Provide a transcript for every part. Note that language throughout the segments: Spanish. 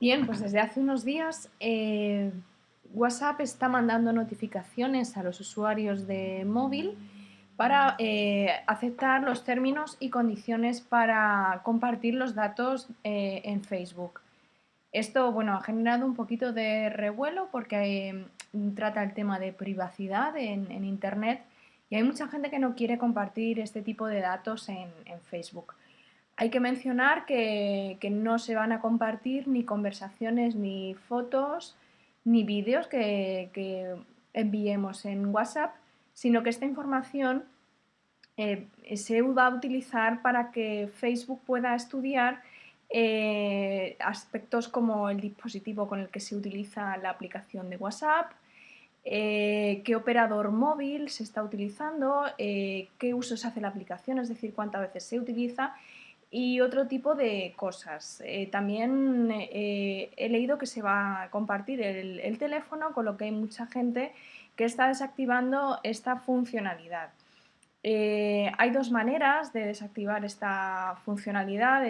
Bien, pues desde hace unos días eh, WhatsApp está mandando notificaciones a los usuarios de móvil para eh, aceptar los términos y condiciones para compartir los datos eh, en Facebook. Esto bueno, ha generado un poquito de revuelo porque trata el tema de privacidad en, Internet y hay mucha gente que no quiere compartir este tipo de datos en Facebook. Hay que mencionar que, no se van a compartir ni conversaciones, ni fotos, ni vídeos que, enviemos en WhatsApp, sino que esta información eh, se va a utilizar para que Facebook pueda estudiar eh, aspectos como el dispositivo con el que se utiliza la aplicación de WhatsApp, eh, qué operador móvil se está utilizando, qué uso se hace la aplicación, es decir, cuántas veces se utiliza y otro tipo de cosas. Eh, también eh, he leído que se va a compartir el, teléfono, con lo que hay mucha gente que está desactivando esta funcionalidad. Eh, hay dos maneras de desactivar esta funcionalidad.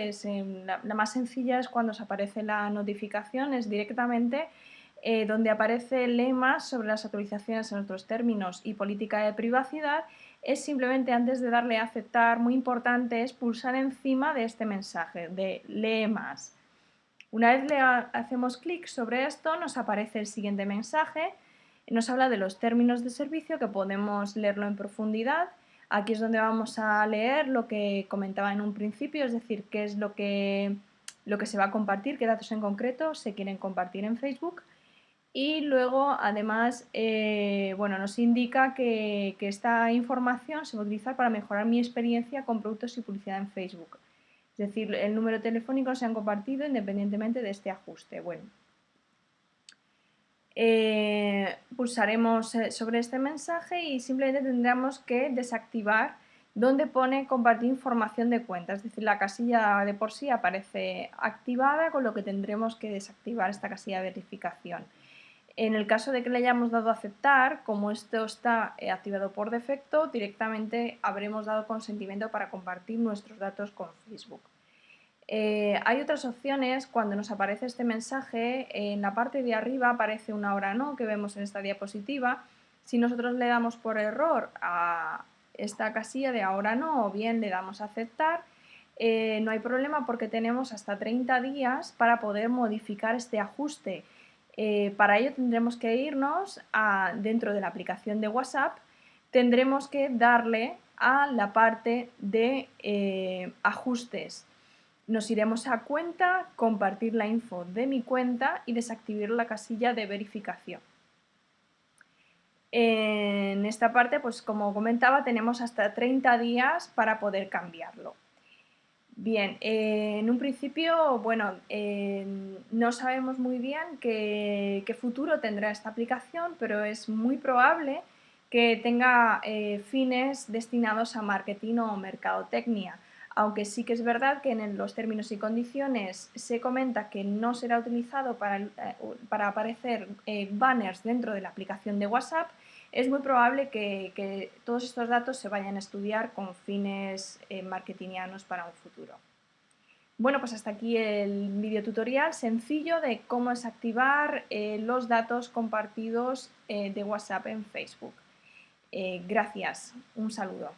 la, más sencilla es cuando se aparece la notificación, es directamente donde aparece el lema sobre las actualizaciones en otros términos y política de privacidad es simplemente antes de darle a aceptar, muy importante es pulsar encima de este mensaje de lee más. Una vez le hacemos clic sobre esto nos aparece el siguiente mensaje, nos habla de los términos de servicio que podemos leerlo en profundidad. Aquí es donde vamos a leer lo que comentaba en un principio, es decir, qué es lo que, lo que se va a compartir, qué datos en concreto se quieren compartir en Facebook y luego además eh, bueno, nos indica que, esta información se va a utilizar para mejorar mi experiencia con productos y publicidad en Facebook. Es decir, el número telefónico se han compartido independientemente de este ajuste. Bueno, eh, pulsaremos eh, sobre este mensaje y simplemente tendremos que desactivar donde pone compartir información de cuenta, es decir, la casilla de por sí aparece activada, con lo que tendremos que desactivar esta casilla de verificación. En el caso de que le hayamos dado aceptar, como esto está eh, activado por defecto, directamente habremos dado consentimiento para compartir nuestros datos con Facebook. Eh, hay otras opciones, cuando nos aparece este mensaje, en la parte de arriba aparece una hora no que vemos en esta diapositiva. Si nosotros le damos por error a esta casilla de ahora no o bien le damos a aceptar, eh, no hay problema porque tenemos hasta 30 días para poder modificar este ajuste eh, para ello tendremos que irnos dentro de la aplicación de WhatsApp, tendremos que darle a la parte de eh, ajustes. Nos iremos a cuenta, compartir la info de mi cuenta y desactivar la casilla de verificación. En esta parte, pues como comentaba, tenemos hasta 30 días para poder cambiarlo. Bien, eh, en un principio, bueno, eh, no sabemos muy bien qué, futuro tendrá esta aplicación, pero es muy probable que tenga eh, fines destinados a marketing o mercadotecnia. Aunque sí que es verdad que en los términos y condiciones se comenta que no será utilizado para, para aparecer banners dentro de la aplicación de WhatsApp, es muy probable que, todos estos datos se vayan a estudiar con fines eh, marketingianos para un futuro. Bueno, pues hasta aquí el video tutorial sencillo de cómo desactivar eh, los datos compartidos eh, de WhatsApp en Facebook. gracias, un saludo.